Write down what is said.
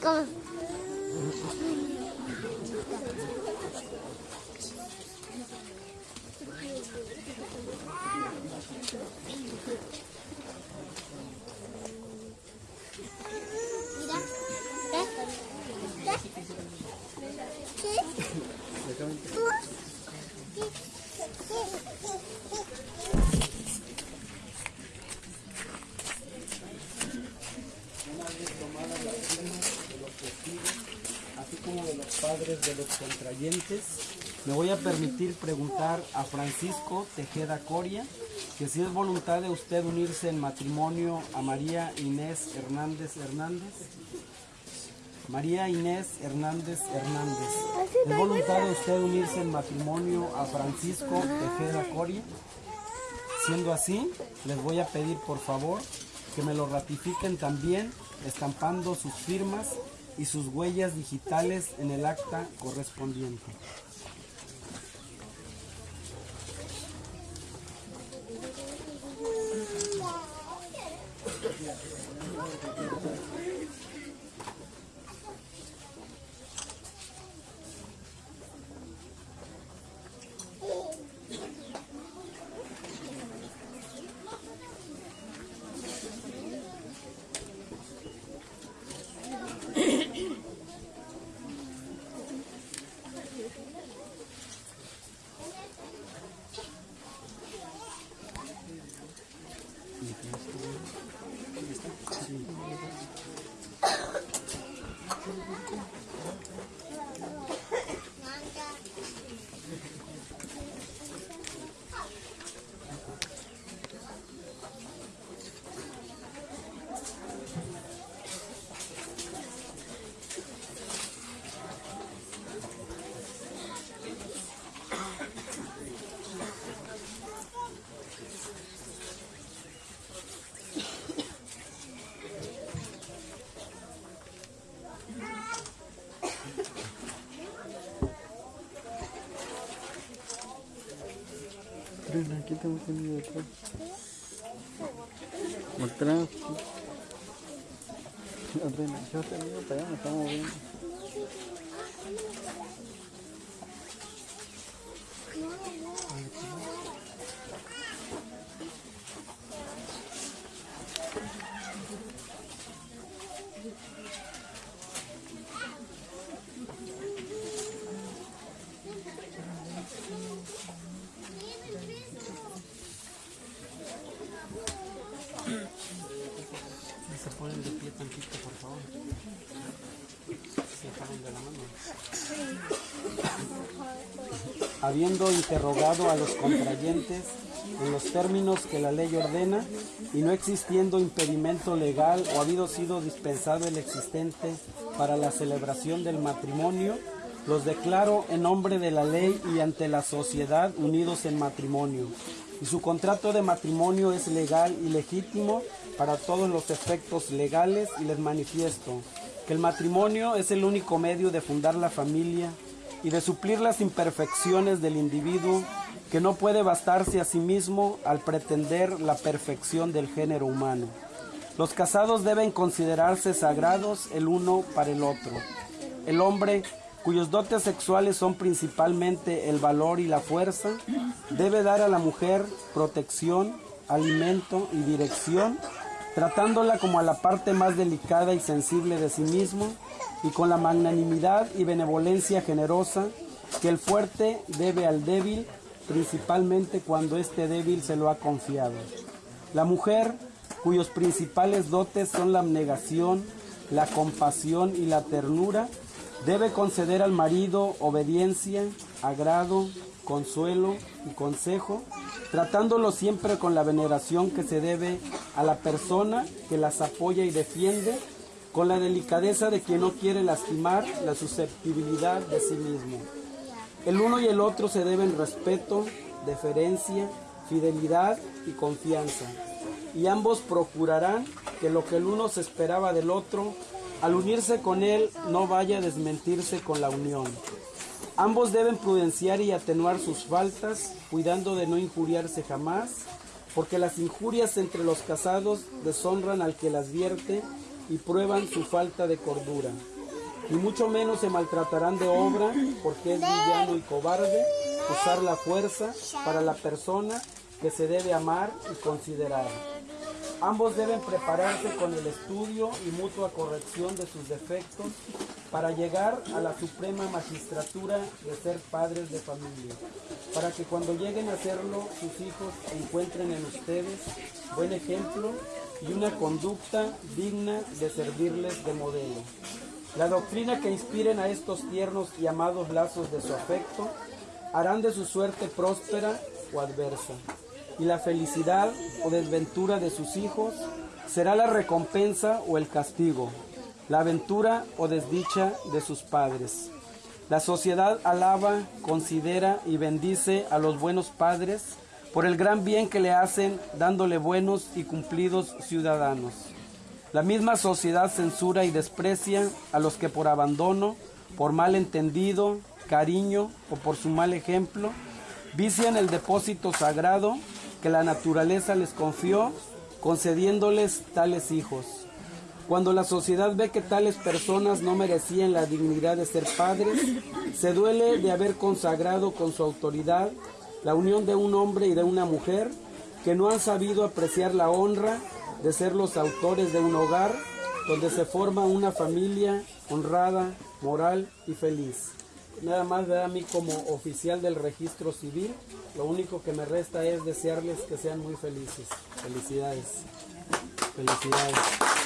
Go. De los contrayentes, me voy a permitir preguntar a Francisco Tejeda Coria que si es voluntad de usted unirse en matrimonio a María Inés Hernández Hernández. María Inés Hernández Hernández. ¿Es voluntad de usted unirse en matrimonio a Francisco Tejeda Coria? Siendo así, les voy a pedir por favor que me lo ratifiquen también estampando sus firmas y sus huellas digitales en el acta correspondiente. Aquí estamos teniendo detrás. Atrás. Adriana, yo te digo para allá, nos estamos. Se ponen de pie por favor. De la mano. Habiendo interrogado a los contrayentes en los términos que la ley ordena y no existiendo impedimento legal o habido sido dispensado el existente para la celebración del matrimonio, los declaro en nombre de la ley y ante la sociedad unidos en matrimonio. Y su contrato de matrimonio es legal y legítimo para todos los efectos legales y les manifiesto que el matrimonio es el único medio de fundar la familia y de suplir las imperfecciones del individuo que no puede bastarse a sí mismo al pretender la perfección del género humano. Los casados deben considerarse sagrados el uno para el otro. El hombre, cuyos dotes sexuales son principalmente el valor y la fuerza, debe dar a la mujer protección, alimento y dirección, tratándola como a la parte más delicada y sensible de sí mismo y con la magnanimidad y benevolencia generosa que el fuerte debe al débil, principalmente cuando este débil se lo ha confiado. La mujer, cuyos principales dotes son la abnegación, la compasión y la ternura, debe conceder al marido obediencia, agrado, consuelo y consejo, tratándolo siempre con la veneración que se debe a la persona que las apoya y defiende, con la delicadeza de quien no quiere lastimar la susceptibilidad de sí mismo. El uno y el otro se deben respeto, deferencia, fidelidad y confianza, y ambos procurarán que lo que el uno se esperaba del otro, al unirse con él, no vaya a desmentirse con la unión. Ambos deben prudenciar y atenuar sus faltas, cuidando de no injuriarse jamás, porque las injurias entre los casados deshonran al que las vierte y prueban su falta de cordura. Y mucho menos se maltratarán de obra, porque es villano y cobarde usar la fuerza para la persona que se debe amar y considerar. Ambos deben prepararse con el estudio y mutua corrección de sus defectos para llegar a la suprema magistratura de ser padres de familia, para que cuando lleguen a serlo sus hijos encuentren en ustedes buen ejemplo y una conducta digna de servirles de modelo. La doctrina que inspiren a estos tiernos y amados lazos de su afecto harán de su suerte próspera o adversa y la felicidad o desventura de sus hijos será la recompensa o el castigo, la aventura o desdicha de sus padres. La sociedad alaba, considera y bendice a los buenos padres por el gran bien que le hacen dándole buenos y cumplidos ciudadanos. La misma sociedad censura y desprecia a los que por abandono, por mal entendido, cariño o por su mal ejemplo, vician el depósito sagrado que la naturaleza les confió, concediéndoles tales hijos. Cuando la sociedad ve que tales personas no merecían la dignidad de ser padres, se duele de haber consagrado con su autoridad la unión de un hombre y de una mujer que no han sabido apreciar la honra de ser los autores de un hogar donde se forma una familia honrada, moral y feliz. Nada más ver a mí como oficial del registro civil, lo único que me resta es desearles que sean muy felices. Felicidades. Felicidades.